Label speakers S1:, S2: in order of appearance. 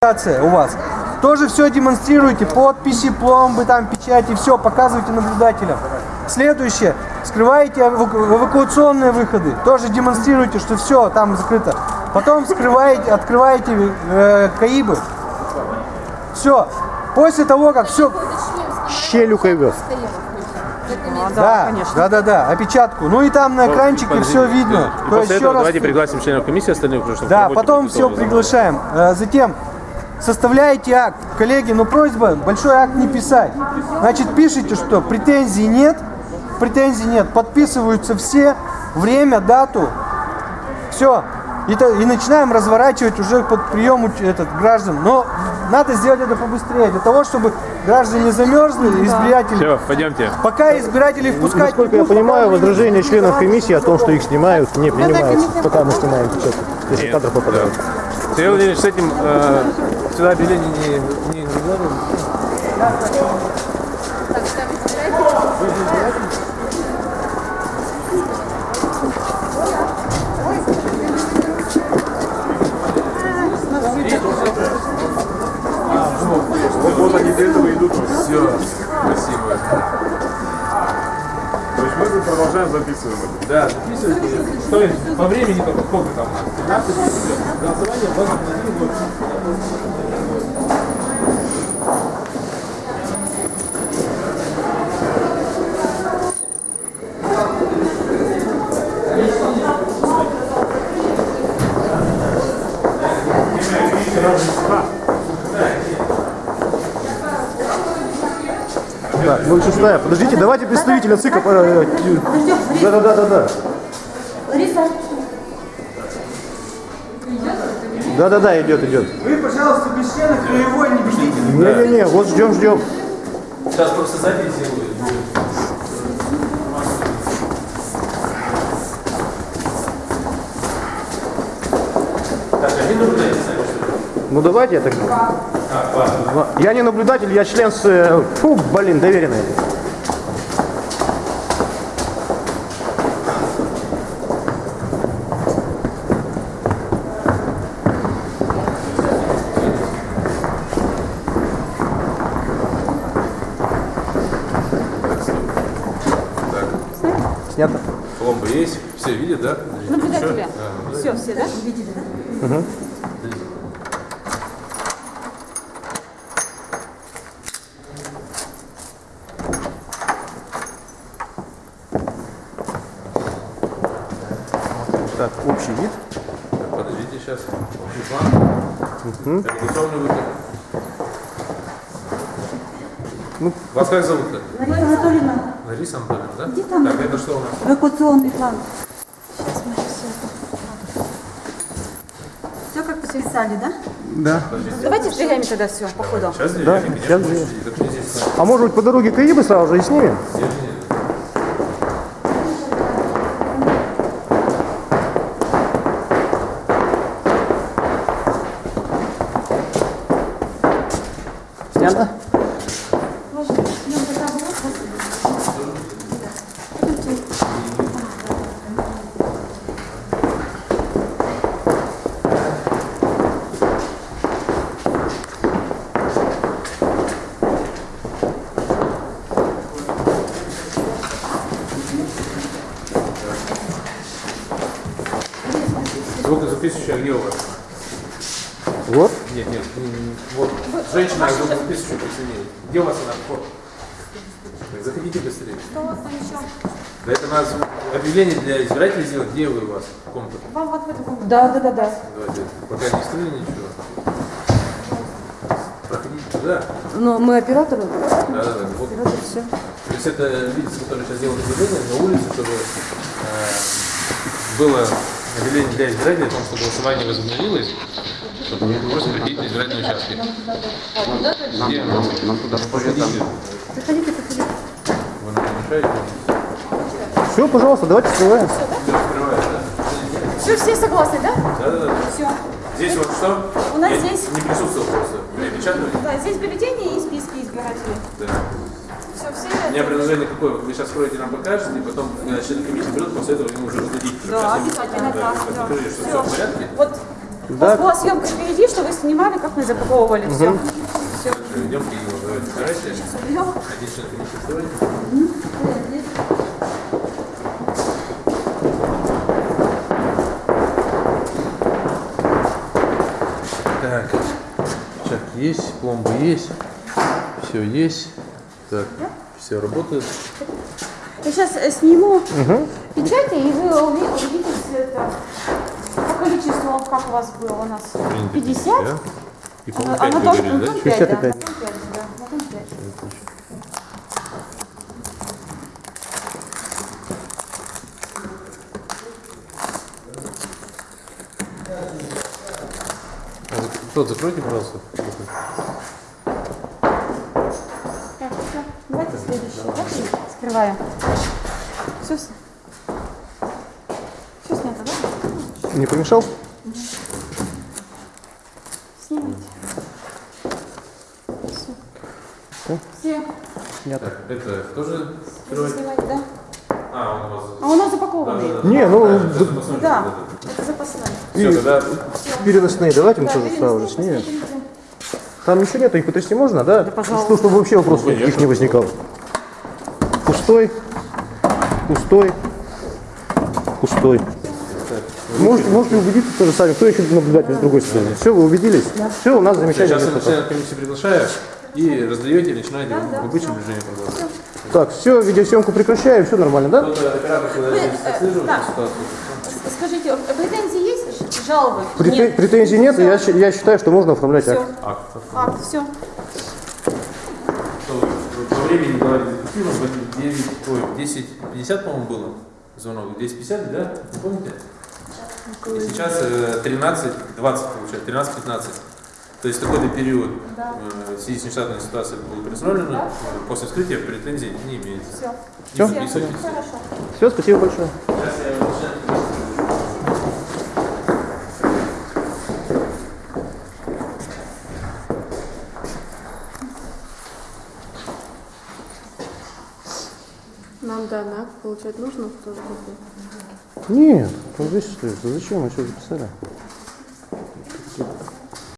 S1: Презентация у вас. Тоже все демонстрируйте, подписи, пломбы, там, печати, все показывайте наблюдателям. Следующее. Скрываете эваку- эвакуационные выходы. Тоже демонстрируйте, что все там закрыто. Потом скрываете, открываете э, КАИБы. Все. После того, как все...
S2: Щелюкой вез.
S1: Да, да, да, да, опечатку. Ну и там на экранчике все видно.
S3: И
S1: То есть
S3: после
S1: еще
S3: этого
S1: раз
S3: давайте пригласим членов комиссии остальных, чтобы
S1: Да, потом все приглашаем. Э, Затем составляете акт. Коллеги, ну просьба, большой акт не писать. Значит, пишите, что претензий нет, претензий нет, подписываются все, время, дату, все. И, то- и начинаем разворачивать уже под прием этот, граждан. Но надо сделать это побыстрее, для того, чтобы граждане замерзли, избиратели.
S3: Все, пойдемте.
S1: Пока избирателей впускать
S2: Насколько я понимаю,
S1: не
S2: членов комиссии о том, что их снимают, не принимаются, пока мы снимаем сейчас, если кадр попадает.
S3: Сергей Владимирович, с этим э, сюда объявление не, не, не выкладываем?
S4: Вот продолжаем записывать.
S3: Да, записывайте. Что есть? По времени только сколько там? 15 минут. Голосование на
S2: Да, 06 Подождите, давайте представителя ЦИКа. Да, да, да, да, да.
S5: Лариса,
S2: Да, да, да, идет, идет.
S1: Вы, пожалуйста, без членов краевой не бегите.
S2: Не-не-не, вот ждем, ждем.
S3: Сейчас просто запись сделаю. Так, один ли?
S2: Ну давайте я так. Я не наблюдатель, я член с... э, Фу, блин, доверенный. Снято.
S4: Пломба есть, все видят, да?
S5: наблюдатели. Все, все, да?
S2: Так, общий вид.
S4: Так, Подождите сейчас. Выход.
S2: Ну,
S4: Вас как зовут-то?
S5: Лариса Анатольевна,
S4: Лариса Анатольевна, да?
S5: Где там?
S4: Так, это что у нас?
S5: эвакуационный план. Сейчас мы все Все как подписали, да?
S2: Да.
S5: Давайте стреляем тогда все, по ходу.
S4: Сейчас?
S2: Да, сейчас А может быть по дороге КАИБы сразу же и снимем? Снято?
S4: Звукозаписывающая где у вас?
S2: Вот.
S4: Нет, нет, вот женщина звукозаписывающая посильнее. Где у вас она? Вот. Заходите быстрее.
S5: Что у вас там еще?
S4: Да это надо объявление для избирателей сделать. Где вы у вас? Комната.
S5: Вам вот в эту комнату. Да, да, да, да.
S4: Давайте, пока не скрыли ничего. Проходите туда.
S5: Но мы операторы.
S4: Да, да, да. Вот.
S5: все.
S4: То есть это лица, которые сейчас делают объявление на улице, чтобы э, было объявление для избирателей о том, что голосование возобновилось, просто приходить на избирательные участки. Где? Нам туда Проходите.
S5: Заходите, заходите.
S4: Вы нам помешаете?
S2: Все, пожалуйста, давайте скрываем.
S5: Все, все согласны, да?
S4: Да, да, да.
S5: Все.
S4: Здесь вот что?
S5: У нас
S4: Я
S5: здесь-
S4: Не присутствовал просто. Меня печатали?
S5: Да, здесь бюллетени и списки избирателей.
S4: Да.
S5: Все, все.
S4: У меня предложение какое? Вы сейчас скроете, нам покажете, и потом, члены комиссии берут, после этого ему уже раздадите.
S5: Да, обязательно, да, да.
S4: Покажите, что все в порядке.
S5: Вот У вас была съемка впереди, что вы снимали, как мы запаковывали все. Все.
S4: Идем давайте, собирайте. Один член комиссии вставайте. Так, чак есть, пломба есть, все есть. Так, все работает.
S5: Я сейчас сниму печати, и вы уви- увидите это по количеству, как у вас было у нас. 50.
S4: Да? И, по-моему,
S5: а
S4: 5
S5: на
S4: вы
S5: том,
S4: говорили, да?
S5: том 5, да.
S2: 65.
S5: На том 5, да. На том 5.
S4: Тот, закройте, пожалуйста.
S5: Так, все. Давайте следующий. Да? Скрываем. Все. Все снято, да?
S2: Не помешал?
S5: Снимайте. Все. Все.
S4: Так, это тоже
S5: снимать, да?
S4: А, он у вас...
S5: А у нас запакованный.
S2: Не, ну,
S5: Да, это запасной.
S4: Все, тогда
S2: переносные давайте мы
S5: Да,
S2: тоже сразу снимем. Там ничего нету, их потрясти можно, да?
S5: пожалуйста.
S2: Чтобы вообще вопросов никаких не возникало. Пустой, пустой, пустой. Можете, можете убедиться тоже сами, кто еще наблюдатель с другой стороны. Все, вы убедились? Все, у нас замечательно.
S4: сейчас я комиссии приглашаю и раздаете, начинаете в обычном режиме продолжать.
S2: Так, все, видеосъемку прекращаем, все нормально, да?
S4: Когда здесь отслеживает
S5: да. Скажите, э, претензии есть? Жалобы?
S2: Прете-
S5: Нет.
S2: Претензий нет, я, я считаю, что можно оформлять
S5: Все.
S2: акт.
S4: Акт.
S5: Акт, все.
S4: Что, По времени в 9, ой, 10.50, по-моему, было звонок. 10.50, да? Не помните? И сейчас э, 13.20 получается, 13.15. То есть такой-то период э, в связи с нештатной ситуацией было предусмотрено. Э, После вскрытия претензий не имеется.
S5: Все.
S2: Всё?
S4: Не писайте.
S5: Хорошо.
S2: Все, спасибо большое.
S4: Сейчас я начинаю.
S5: Нам данный акт получать нужно в тоже
S2: Нет, вот здесь стоит. Зачем мы все записали?